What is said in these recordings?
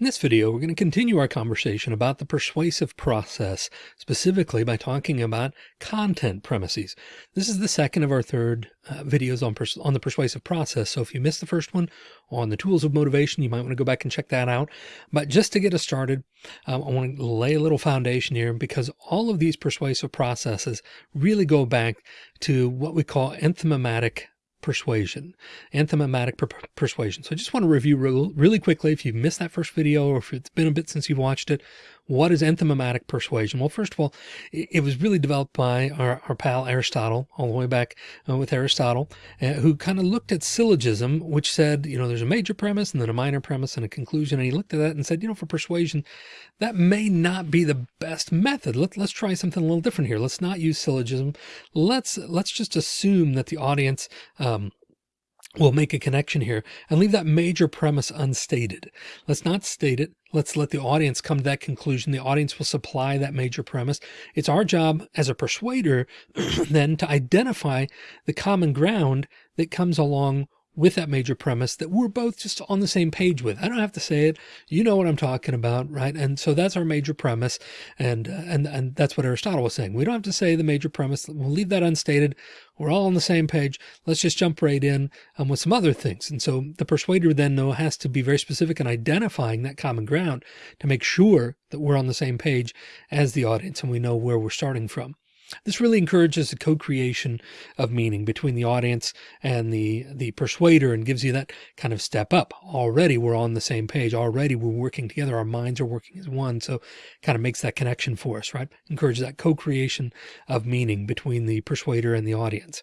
In this video, we're going to continue our conversation about the persuasive process, specifically by talking about content premises. This is the second of our third uh, videos on, on the persuasive process. So if you missed the first one on the tools of motivation, you might want to go back and check that out. But just to get us started, um, I want to lay a little foundation here because all of these persuasive processes really go back to what we call enthymematic persuasion, enthymematic per persuasion. So I just want to review re really quickly. If you've missed that first video or if it's been a bit since you've watched it, what is enthymematic persuasion? Well, first of all, it, was really developed by our, our, pal Aristotle, all the way back uh, with Aristotle, uh, who kind of looked at syllogism, which said, you know, there's a major premise and then a minor premise and a conclusion. And he looked at that and said, you know, for persuasion, that may not be the best method. Let, let's try something a little different here. Let's not use syllogism. Let's, let's just assume that the audience, um, we'll make a connection here and leave that major premise unstated. Let's not state it. Let's let the audience come to that conclusion. The audience will supply that major premise. It's our job as a persuader then to identify the common ground that comes along with that major premise that we're both just on the same page with. I don't have to say it. You know what I'm talking about, right? And so that's our major premise. And, uh, and, and that's what Aristotle was saying. We don't have to say the major premise. We'll leave that unstated. We're all on the same page. Let's just jump right in um, with some other things. And so the persuader then though has to be very specific in identifying that common ground to make sure that we're on the same page as the audience and we know where we're starting from. This really encourages the co-creation of meaning between the audience and the, the persuader and gives you that kind of step up. Already we're on the same page. Already we're working together. Our minds are working as one. So kind of makes that connection for us, right? Encourages that co-creation of meaning between the persuader and the audience.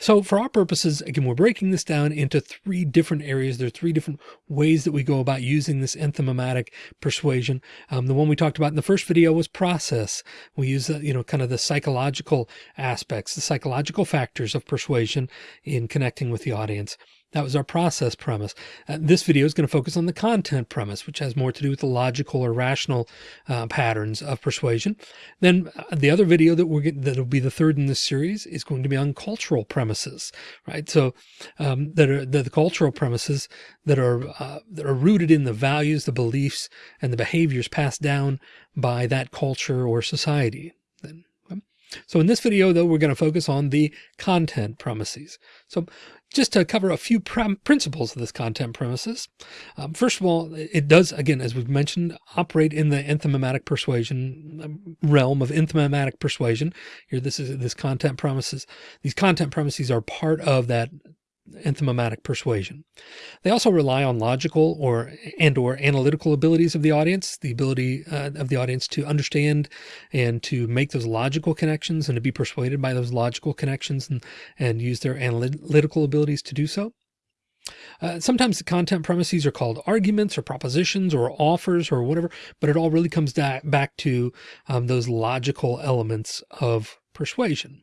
So for our purposes, again, we're breaking this down into three different areas. There are three different ways that we go about using this enthymematic persuasion. Um, the one we talked about in the first video was process. We use, uh, you know, kind of the psychological aspects, the psychological factors of persuasion in connecting with the audience. That was our process premise. Uh, this video is going to focus on the content premise, which has more to do with the logical or rational uh, patterns of persuasion. Then uh, the other video that we're that'll be the third in this series is going to be on cultural premises, right? So um, that are the, the, cultural premises that are uh, that are rooted in the values, the beliefs, and the behaviors passed down by that culture or society. Then so in this video, though, we're going to focus on the content premises. So just to cover a few principles of this content premises. Um, first of all, it does, again, as we've mentioned, operate in the enthymematic persuasion um, realm of enthymematic persuasion. Here, this is this content premises. These content premises are part of that enthymematic persuasion. They also rely on logical or and or analytical abilities of the audience, the ability uh, of the audience to understand and to make those logical connections and to be persuaded by those logical connections and, and use their analytical abilities to do so. Uh, sometimes the content premises are called arguments or propositions or offers or whatever, but it all really comes back to um, those logical elements of persuasion.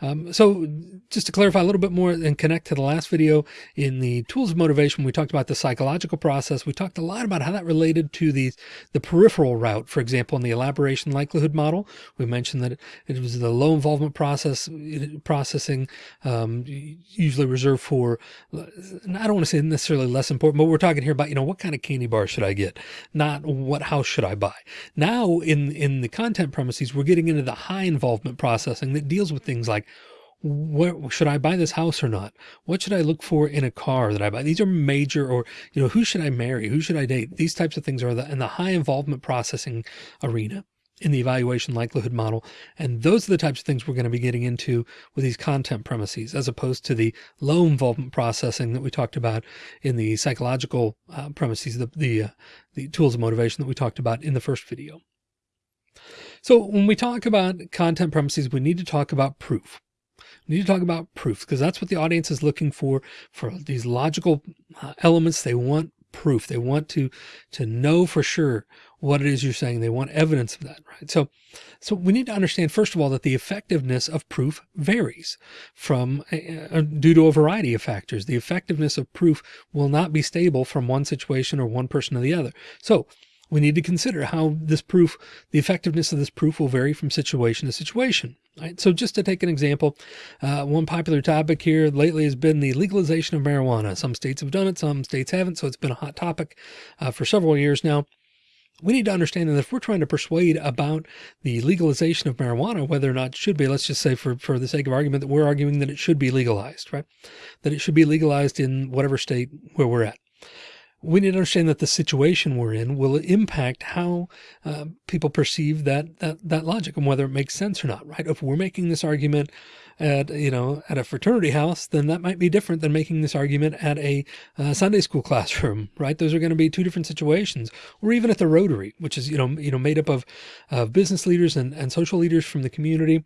Um, so just to clarify a little bit more and connect to the last video in the tools of motivation, we talked about the psychological process. We talked a lot about how that related to the, the peripheral route. For example, in the elaboration likelihood model, we mentioned that it was the low involvement process processing, um, usually reserved for, I don't want to say necessarily less important, but we're talking here about, you know, what kind of candy bar should I get? Not what house should I buy? Now in, in the content premises, we're getting into the high involvement processing that deals with things like where should I buy this house or not? What should I look for in a car that I buy? These are major or, you know, who should I marry? Who should I date? These types of things are the, in the high involvement processing arena in the evaluation likelihood model. And those are the types of things we're going to be getting into with these content premises, as opposed to the low involvement processing that we talked about in the psychological uh, premises, the, the, uh, the tools of motivation that we talked about in the first video. So when we talk about content premises, we need to talk about proof. We need to talk about proof because that's what the audience is looking for, for these logical uh, elements. They want proof. They want to, to know for sure what it is you're saying. They want evidence of that, right? So, so we need to understand, first of all, that the effectiveness of proof varies from uh, due to a variety of factors. The effectiveness of proof will not be stable from one situation or one person to the other. So we need to consider how this proof, the effectiveness of this proof will vary from situation to situation. Right? So just to take an example, uh, one popular topic here lately has been the legalization of marijuana. Some states have done it, some states haven't. So it's been a hot topic uh, for several years now. We need to understand that if we're trying to persuade about the legalization of marijuana, whether or not it should be, let's just say for, for the sake of argument that we're arguing that it should be legalized, right? That it should be legalized in whatever state where we're at we need to understand that the situation we're in will impact how uh, people perceive that, that, that logic and whether it makes sense or not, right? If we're making this argument at, you know, at a fraternity house, then that might be different than making this argument at a uh, Sunday school classroom, right? Those are going to be two different situations or even at the Rotary, which is, you know, you know, made up of, of business leaders and, and social leaders from the community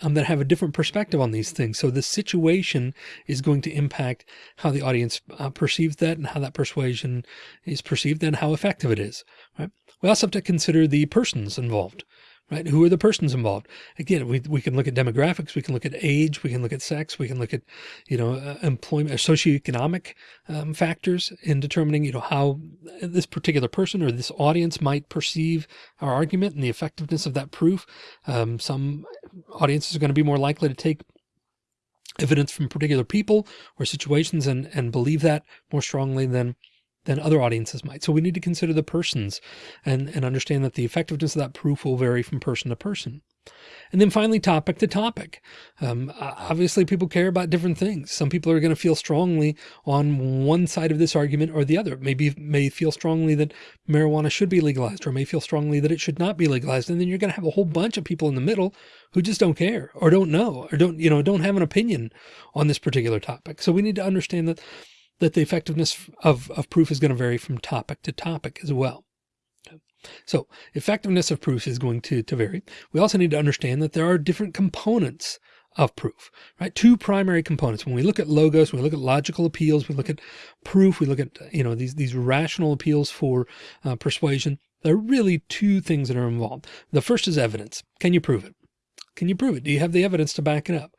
um, that have a different perspective on these things. So the situation is going to impact how the audience uh, perceives that and how that persuasion is perceived and how effective it is. Right. We also have to consider the persons involved right? Who are the persons involved? Again, we, we can look at demographics, we can look at age, we can look at sex, we can look at, you know, uh, employment, uh, socioeconomic um, factors in determining, you know, how this particular person or this audience might perceive our argument and the effectiveness of that proof. Um, some audiences are going to be more likely to take evidence from particular people or situations and, and believe that more strongly than than other audiences might. So we need to consider the persons and, and understand that the effectiveness of that proof will vary from person to person. And then finally, topic to topic. Um, obviously, people care about different things. Some people are going to feel strongly on one side of this argument or the other. Maybe may feel strongly that marijuana should be legalized or may feel strongly that it should not be legalized. And then you're going to have a whole bunch of people in the middle who just don't care or don't know or don't, you know, don't have an opinion on this particular topic. So we need to understand that that the effectiveness of, of proof is going to vary from topic to topic as well. So effectiveness of proofs is going to, to vary. We also need to understand that there are different components of proof, right? Two primary components. When we look at logos, we look at logical appeals, we look at proof, we look at, you know, these, these rational appeals for uh, persuasion. There are really two things that are involved. The first is evidence. Can you prove it? Can you prove it? Do you have the evidence to back it up?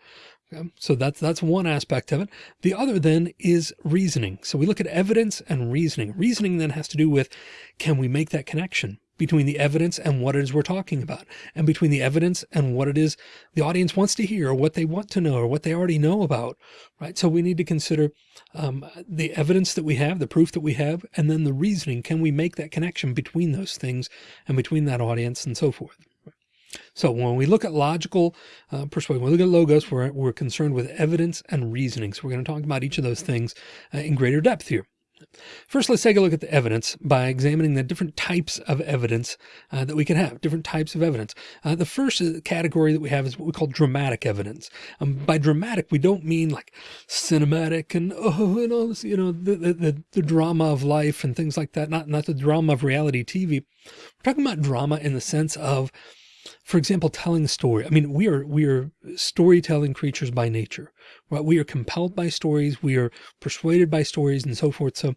Okay, so that's, that's one aspect of it. The other then is reasoning. So we look at evidence and reasoning. Reasoning then has to do with, can we make that connection between the evidence and what it is we're talking about and between the evidence and what it is the audience wants to hear or what they want to know or what they already know about, right? So we need to consider um, the evidence that we have, the proof that we have, and then the reasoning. Can we make that connection between those things and between that audience and so forth? So when we look at logical uh, persuasion, when we look at logos, we're, we're concerned with evidence and reasoning. So we're going to talk about each of those things uh, in greater depth here. First, let's take a look at the evidence by examining the different types of evidence uh, that we can have, different types of evidence. Uh, the first uh, category that we have is what we call dramatic evidence. Um, by dramatic, we don't mean like cinematic and, oh, and all this, you know, the, the, the drama of life and things like that, not, not the drama of reality TV. We're talking about drama in the sense of for example, telling a story. I mean, we are, we are storytelling creatures by nature, right? We are compelled by stories. We are persuaded by stories and so forth. So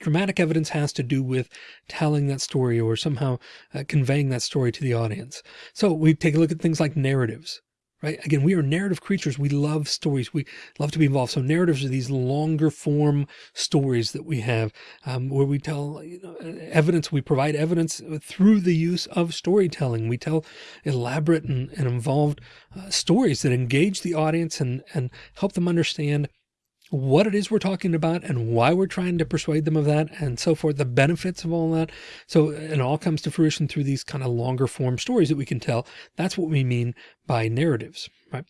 dramatic evidence has to do with telling that story or somehow uh, conveying that story to the audience. So we take a look at things like narratives right? Again, we are narrative creatures. We love stories. We love to be involved. So narratives are these longer form stories that we have um, where we tell you know, evidence. We provide evidence through the use of storytelling. We tell elaborate and, and involved uh, stories that engage the audience and, and help them understand what it is we're talking about and why we're trying to persuade them of that and so forth, the benefits of all that. So it all comes to fruition through these kind of longer form stories that we can tell. That's what we mean by narratives, right?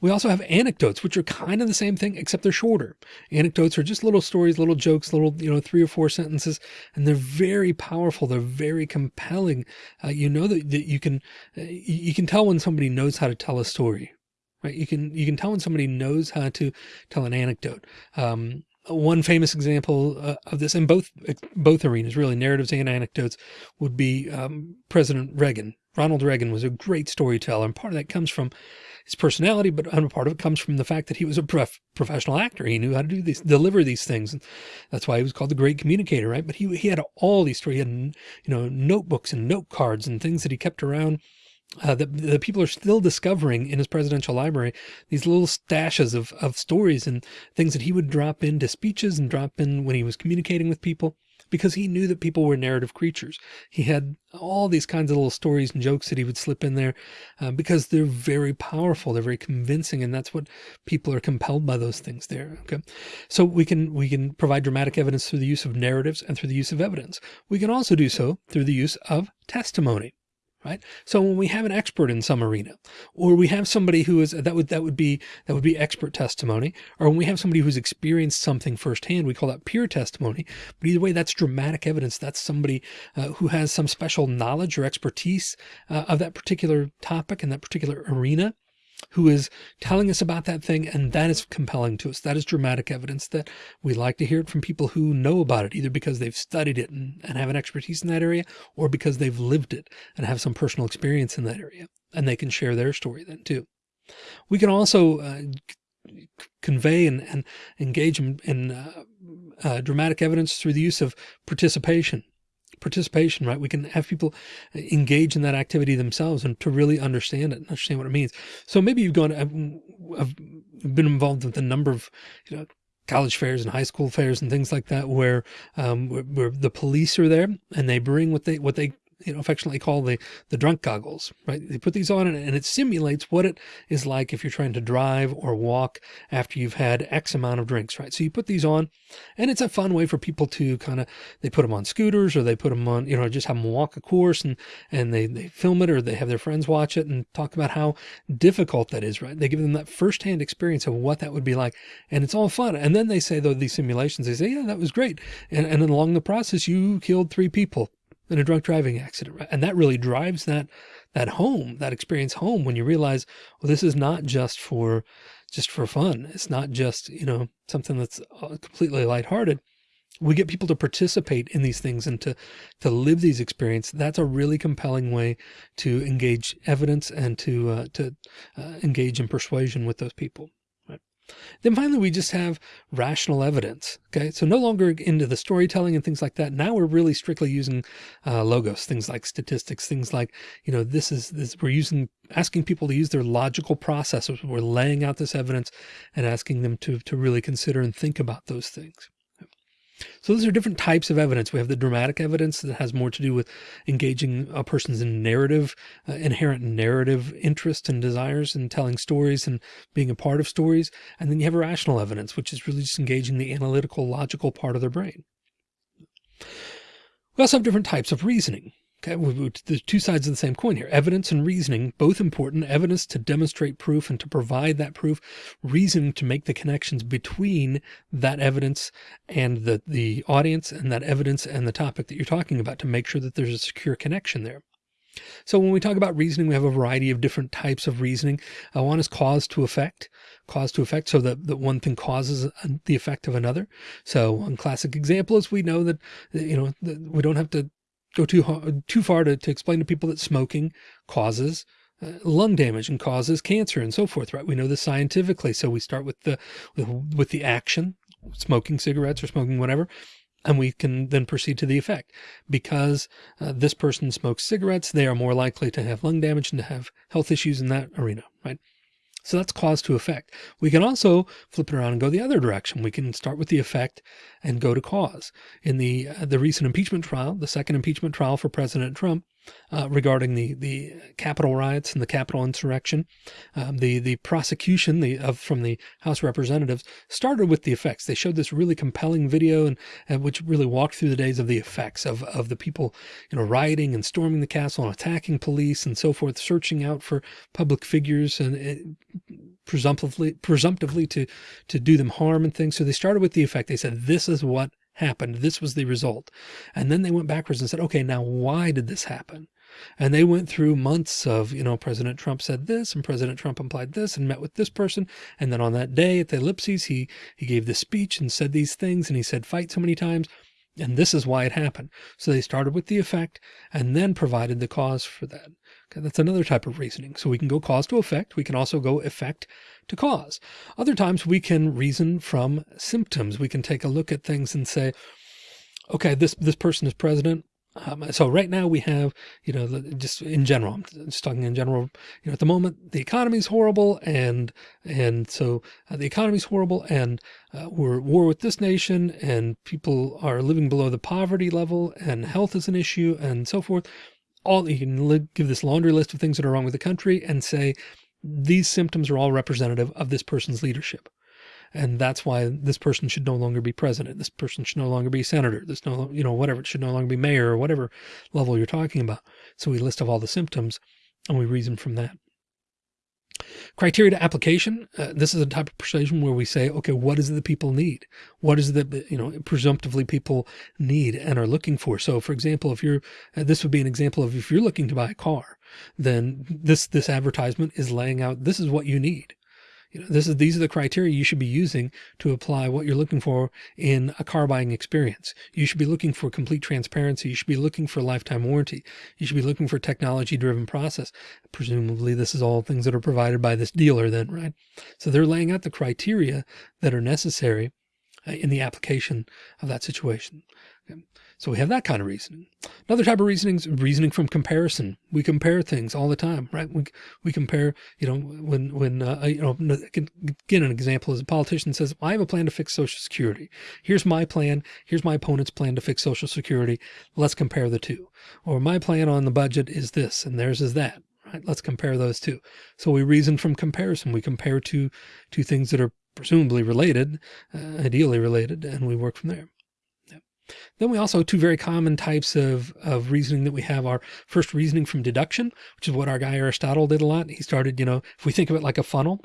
We also have anecdotes, which are kind of the same thing, except they're shorter. Anecdotes are just little stories, little jokes, little, you know, three or four sentences, and they're very powerful. They're very compelling. Uh, you know that, that you can, uh, you can tell when somebody knows how to tell a story, right? You can, you can tell when somebody knows how to tell an anecdote. Um, one famous example uh, of this in both, both arenas, really narratives and anecdotes would be, um, President Reagan. Ronald Reagan was a great storyteller. And part of that comes from his personality, but part of it comes from the fact that he was a prof professional actor. He knew how to do these, deliver these things. And that's why he was called the great communicator, right? But he, he had all these stories, he had, you know, notebooks and note cards and things that he kept around uh, that the people are still discovering in his presidential library, these little stashes of, of stories and things that he would drop into speeches and drop in when he was communicating with people. because he knew that people were narrative creatures. He had all these kinds of little stories and jokes that he would slip in there uh, because they're very powerful. They're very convincing. And that's what people are compelled by those things there. Okay. So we can, we can provide dramatic evidence through the use of narratives and through the use of evidence. We can also do so through the use of testimony right? So when we have an expert in some arena, or we have somebody who is that would that would be that would be expert testimony, or when we have somebody who's experienced something firsthand, we call that peer testimony. But either way, that's dramatic evidence. That's somebody uh, who has some special knowledge or expertise uh, of that particular topic in that particular arena who is telling us about that thing. And that is compelling to us. That is dramatic evidence that we like to hear it from people who know about it, either because they've studied it and, and have an expertise in that area, or because they've lived it and have some personal experience in that area. And they can share their story then too. We can also uh, convey and, and engage in, in uh, uh, dramatic evidence through the use of participation participation, right? We can have people engage in that activity themselves and to really understand it and understand what it means. So maybe you've gone, I've, been involved with a number of, you know, college fairs and high school fairs and things like that, where, um, where, where the police are there and they bring what they, what they you know, affectionately call the, the drunk goggles, right? They put these on and it simulates what it is like if you're trying to drive or walk after you've had X amount of drinks, right? So you put these on and it's a fun way for people to kind of, they put them on scooters or they put them on, you know, just have them walk a course and, and they, they film it or they have their friends watch it and talk about how difficult that is, right? They give them that firsthand experience of what that would be like. And it's all fun. And then they say, though, these simulations, they say, yeah, that was great. And, and along the process, you killed three people in a drunk driving accident. Right? And that really drives that, that home, that experience home when you realize, well, this is not just for, just for fun. It's not just, you know, something that's uh, completely lighthearted. We get people to participate in these things and to, to live these experiences. That's a really compelling way to engage evidence and to, uh, to uh, engage in persuasion with those people. Then finally, we just have rational evidence. Okay. So no longer into the storytelling and things like that. Now we're really strictly using uh, logos, things like statistics, things like, you know, this is this, we're using, asking people to use their logical processes. We're laying out this evidence and asking them to, to really consider and think about those things. So those are different types of evidence. We have the dramatic evidence that has more to do with engaging a person's narrative, uh, inherent narrative interest and desires and telling stories and being a part of stories. And then you have rational evidence, which is really just engaging the analytical, logical part of their brain. We also have different types of reasoning. Okay, there's two sides of the same coin here. Evidence and reasoning, both important. Evidence to demonstrate proof and to provide that proof. Reasoning to make the connections between that evidence and the, the audience and that evidence and the topic that you're talking about to make sure that there's a secure connection there. So when we talk about reasoning, we have a variety of different types of reasoning. Uh, one is cause to effect, cause to effect. So that, that one thing causes the effect of another. So one classic example is we know that, you know, we don't have to go too too far to, to explain to people that smoking causes uh, lung damage and causes cancer and so forth, right? We know this scientifically. So we start with the, with, the action, smoking cigarettes or smoking whatever, and we can then proceed to the effect. Because uh, this person smokes cigarettes, they are more likely to have lung damage and to have health issues in that arena, right? So that's cause to effect. We can also flip it around and go the other direction. We can start with the effect and go to cause. In the, uh, the recent impeachment trial, the second impeachment trial for President Trump, uh, regarding the the Capitol riots and the Capitol insurrection. Um, the the prosecution the of from the House Representatives started with the effects. They showed this really compelling video and, and which really walked through the days of the effects of of the people you know rioting and storming the castle and attacking police and so forth, searching out for public figures and it, presumptively presumptively to to do them harm and things. So they started with the effect. They said this is what happened. This was the result. And then they went backwards and said, okay, now why did this happen? And they went through months of, you know, President Trump said this and President Trump implied this and met with this person. And then on that day at the ellipses, he, he gave this speech and said these things and he said fight so many times. And this is why it happened. So they started with the effect and then provided the cause for that. Okay, that's another type of reasoning. So we can go cause to effect. We can also go effect to cause. Other times we can reason from symptoms. We can take a look at things and say, okay, this, this person is president. Um, so right now we have, you know, just in general, I'm just talking in general, you know, at the moment the economy is horrible. And, and so uh, the economy is horrible and uh, we're at war with this nation and people are living below the poverty level and health is an issue and so forth. All you can give this laundry list of things that are wrong with the country and say, these symptoms are all representative of this person's leadership. And that's why this person should no longer be president. This person should no longer be senator. This no, you know, whatever, it should no longer be mayor or whatever level you're talking about. So we list of all the symptoms and we reason from that. Criteria to application. Uh, this is a type of persuasion where we say, okay, what is it that people need? What is it that, you know, presumptively people need and are looking for? So for example, if you're, uh, this would be an example of if you're looking to buy a car, then this, this advertisement is laying out, this is what you need. You know, this is, these are the criteria you should be using to apply what you're looking for in a car buying experience. You should be looking for complete transparency. You should be looking for lifetime warranty. You should be looking for technology driven process. Presumably this is all things that are provided by this dealer then, right? So they're laying out the criteria that are necessary uh, in the application of that situation. Okay. So we have that kind of reasoning. Another type of reasoning is reasoning from comparison. We compare things all the time, right? We, we compare, you know, when, when, uh, you know, again, an example is a politician says, I have a plan to fix social security. Here's my plan. Here's my opponent's plan to fix social security. Let's compare the two. Or my plan on the budget is this and theirs is that. Right? Let's compare those two. So we reason from comparison. We compare two, two things that are presumably related, uh, ideally related, and we work from there. Then we also two very common types of, of reasoning that we have are first reasoning from deduction, which is what our guy Aristotle did a lot. He started, you know, if we think of it like a funnel,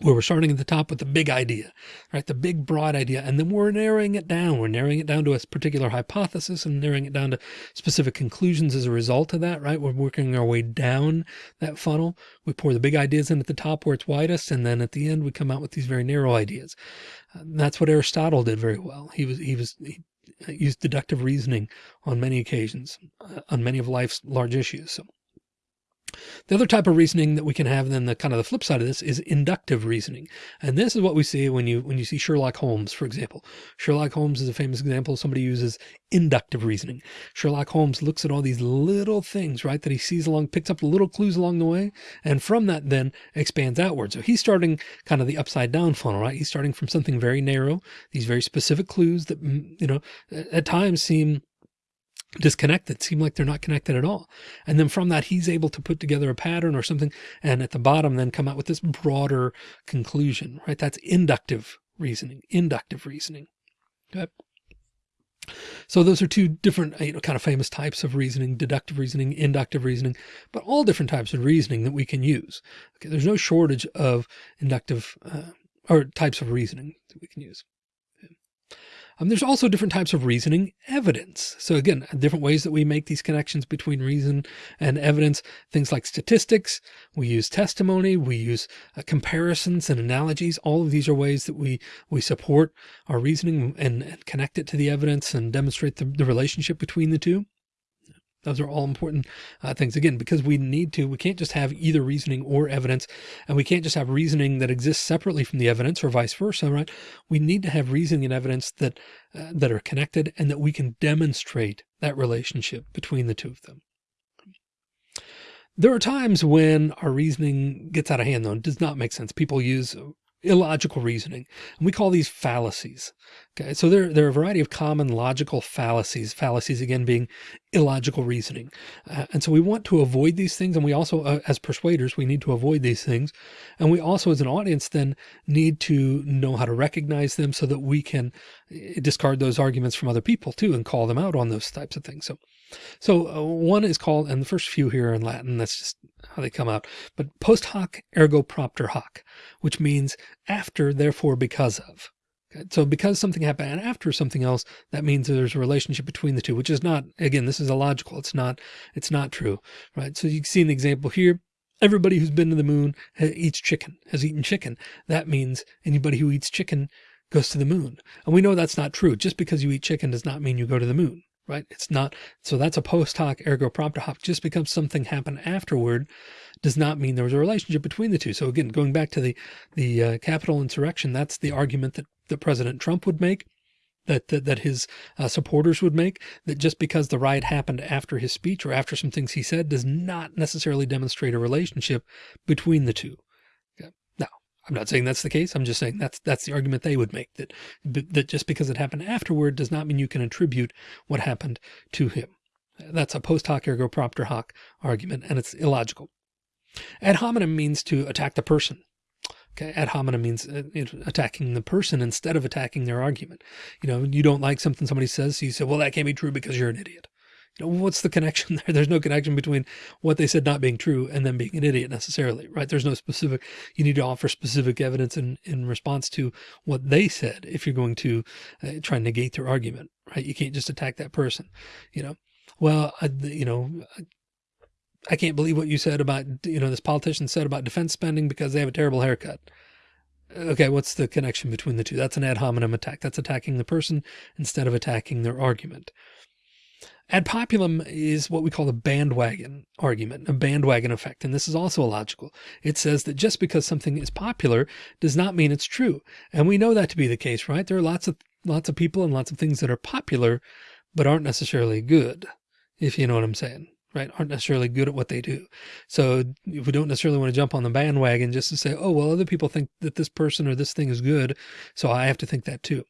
where we're starting at the top with the big idea, right? The big broad idea. And then we're narrowing it down. We're narrowing it down to a particular hypothesis and narrowing it down to specific conclusions as a result of that, right? We're working our way down that funnel. We pour the big ideas in at the top where it's widest. And then at the end, we come out with these very narrow ideas. Uh, that's what Aristotle did very well. He was, he was, he used deductive reasoning on many occasions, uh, on many of life's large issues. So the other type of reasoning that we can have then the kind of the flip side of this is inductive reasoning. And this is what we see when you when you see Sherlock Holmes, for example. Sherlock Holmes is a famous example. Somebody uses inductive reasoning. Sherlock Holmes looks at all these little things, right, that he sees along, picks up little clues along the way. And from that then expands outward. So he's starting kind of the upside down funnel, right? He's starting from something very narrow, these very specific clues that, mm, you know, at times seem disconnected, seem like they're not connected at all. And then from that, he's able to put together a pattern or something. And at the bottom, then come out with this broader conclusion, right? That's inductive reasoning, inductive reasoning. Okay. So those are two different, you know, kind of famous types of reasoning, deductive reasoning, inductive reasoning, but all different types of reasoning that we can use. Okay. There's no shortage of inductive uh, or types of reasoning that we can use. Um, there's also different types of reasoning evidence. So again, different ways that we make these connections between reason and evidence, things like statistics, we use testimony, we use uh, comparisons and analogies. All of these are ways that we, we support our reasoning and, and connect it to the evidence and demonstrate the, the relationship between the two. Those are all important uh, things again, because we need to, we can't just have either reasoning or evidence, and we can't just have reasoning that exists separately from the evidence or vice versa, right? We need to have reasoning and evidence that, uh, that are connected and that we can demonstrate that relationship between the two of them. There are times when our reasoning gets out of hand though, and does not make sense. People use illogical reasoning. And we call these fallacies. Okay. So there, there are a variety of common logical fallacies, fallacies again being illogical reasoning. Uh, and so we want to avoid these things. And we also, uh, as persuaders, we need to avoid these things. And we also, as an audience, then need to know how to recognize them so that we can eh, discard those arguments from other people too, and call them out on those types of things. So, so uh, one is called, and the first few here are in Latin, that's just how they come out, but post hoc ergo propter hoc, which means after, therefore, because of. So because something happened after something else, that means there's a relationship between the two, which is not, again, this is illogical. It's not, it's not true, right? So you see an example here. Everybody who's been to the moon eats chicken, has eaten chicken. That means anybody who eats chicken goes to the moon. And we know that's not true. Just because you eat chicken does not mean you go to the moon right? It's not, so that's a post hoc ergo propter hoc. Just because something happened afterward does not mean there was a relationship between the two. So again, going back to the, the uh, Capitol insurrection, that's the argument that, that President Trump would make. that, that, that his uh, supporters would make that just because the riot happened after his speech or after some things he said does not necessarily demonstrate a relationship between the two. Now, I'm not saying that's the case. I'm just saying that's that's the argument they would make that that just because it happened afterward does not mean you can attribute what happened to him. That's a post hoc ergo propter hoc argument, and it's illogical. Ad hominem means to attack the person. Ad hominem means uh, attacking the person instead of attacking their argument. You know, you don't like something somebody says, so you say, well, that can't be true because you're an idiot. You know, what's the connection there? There's no connection between what they said not being true and them being an idiot necessarily, right? There's no specific, you need to offer specific evidence in, in response to what they said if you're going to uh, try and negate their argument, right? You can't just attack that person, you know? Well, I, you know, I can't believe what you said about, you know, this politician said about defense spending because they have a terrible haircut. Okay, what's the connection between the two? That's an ad hominem attack. That's attacking the person instead of attacking their argument. Ad populum is what we call a bandwagon argument, a bandwagon effect. And this is also illogical. It says that just because something is popular does not mean it's true. And we know that to be the case, right? There are lots of lots of people and lots of things that are popular, but aren't necessarily good, if you know what I'm saying right, aren't necessarily good at what they do. So if we don't necessarily want to jump on the bandwagon just to say, oh, well, other people think that this person or this thing is good. So I have to think that too.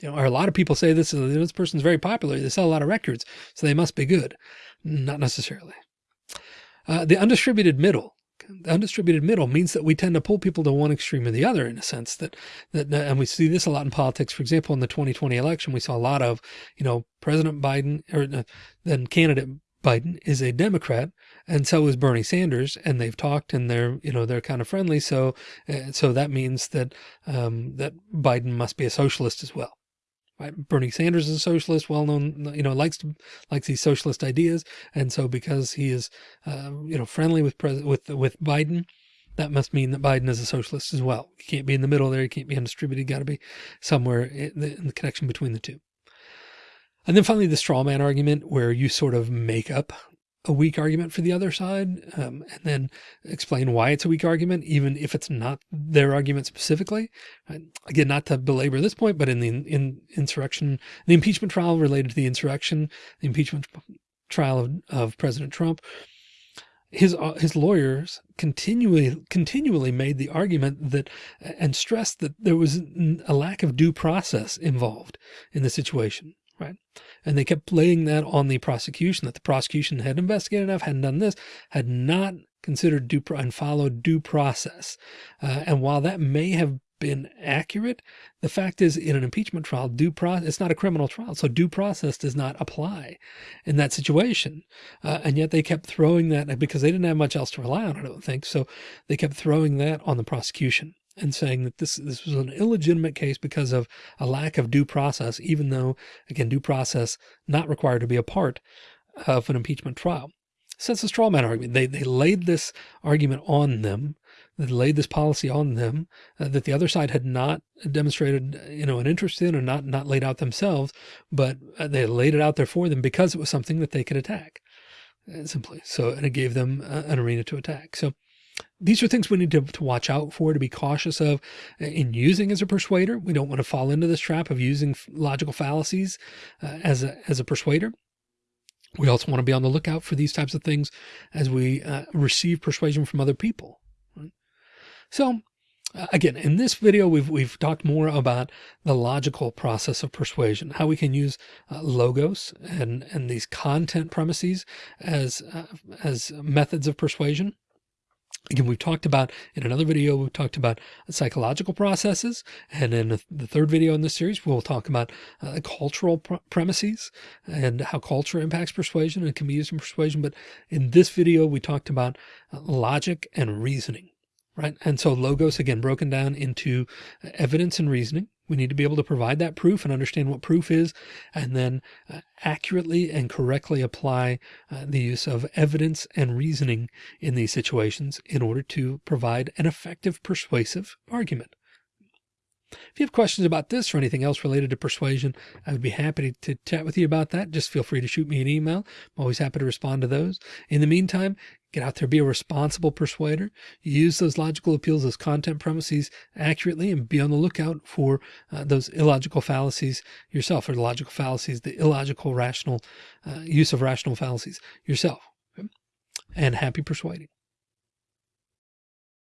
You know, or a lot of people say this, this person's very popular. They sell a lot of records, so they must be good. Not necessarily. Uh, the undistributed middle the undistributed middle means that we tend to pull people to one extreme or the other in a sense that, that, and we see this a lot in politics. For example, in the 2020 election, we saw a lot of, you know, President Biden or uh, then candidate Biden is a Democrat and so is Bernie Sanders and they've talked and they're, you know, they're kind of friendly. So, uh, so that means that, um, that Biden must be a socialist as well. Right? Bernie Sanders is a socialist, well known, you know, likes to, likes these socialist ideas. And so because he is, uh, you know, friendly with president, with, with Biden, that must mean that Biden is a socialist as well. You can't be in the middle there. You can't be undistributed. Got to be somewhere in the, in the connection between the two. And then finally, the straw man argument where you sort of make up a weak argument for the other side um, and then explain why it's a weak argument, even if it's not their argument specifically. Again, not to belabor this point, but in the in insurrection, the impeachment trial related to the insurrection, the impeachment trial of, of President Trump, his uh, his lawyers continually continually made the argument that and stressed that there was a lack of due process involved in the situation right? And they kept laying that on the prosecution that the prosecution had investigated enough, hadn't done this, had not considered due and followed due process. Uh, and while that may have been accurate, the fact is in an impeachment trial, due process, it's not a criminal trial. So due process does not apply in that situation. Uh, and yet they kept throwing that because they didn't have much else to rely on, I don't think. So they kept throwing that on the prosecution and saying that this this was an illegitimate case because of a lack of due process, even though again due process not required to be a part of an impeachment trial. So it's a straw man argument. They they laid this argument on them. They laid this policy on them uh, that the other side had not demonstrated, you know, an interest in or not not laid out themselves, but uh, they laid it out there for them because it was something that they could attack uh, simply. So, and it gave them uh, an arena to attack. So these are things we need to, to, watch out for, to be cautious of uh, in using as a persuader. We don't want to fall into this trap of using logical fallacies uh, as, a, as a persuader. We also want to be on the lookout for these types of things as we uh, receive persuasion from other people. Right? So uh, again, in this video, we've, we've talked more about the logical process of persuasion, how we can use uh, logos and, and these content premises as, uh, as methods of persuasion. Again, we've talked about in another video, we've talked about psychological processes. And in the third video in this series, we'll talk about uh, cultural pr premises and how culture impacts persuasion and can be used in persuasion. But in this video, we talked about uh, logic and reasoning right? And so logos, again, broken down into evidence and reasoning. We need to be able to provide that proof and understand what proof is, and then uh, accurately and correctly apply uh, the use of evidence and reasoning in these situations in order to provide an effective persuasive argument. If you have questions about this or anything else related to persuasion, I would be happy to chat with you about that. Just feel free to shoot me an email. I'm always happy to respond to those. In the meantime, get out there, be a responsible persuader, use those logical appeals, those content premises accurately, and be on the lookout for uh, those illogical fallacies yourself, or the logical fallacies, the illogical rational uh, use of rational fallacies yourself. Okay? And happy persuading.